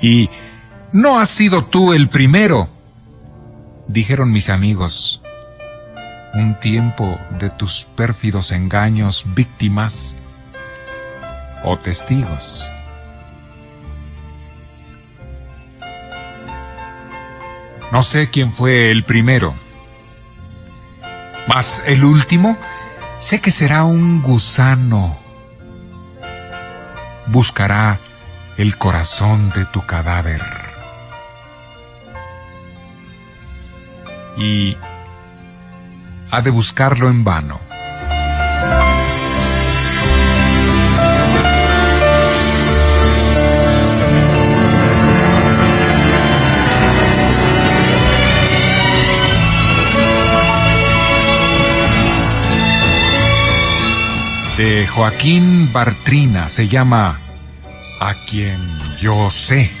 Y no has sido tú el primero, dijeron mis amigos. Un tiempo de tus pérfidos engaños víctimas o testigos. No sé quién fue el primero, mas el último sé que será un gusano. Buscará el corazón de tu cadáver. Y ha de buscarlo en vano. De Joaquín Bartrina se llama A quien yo sé.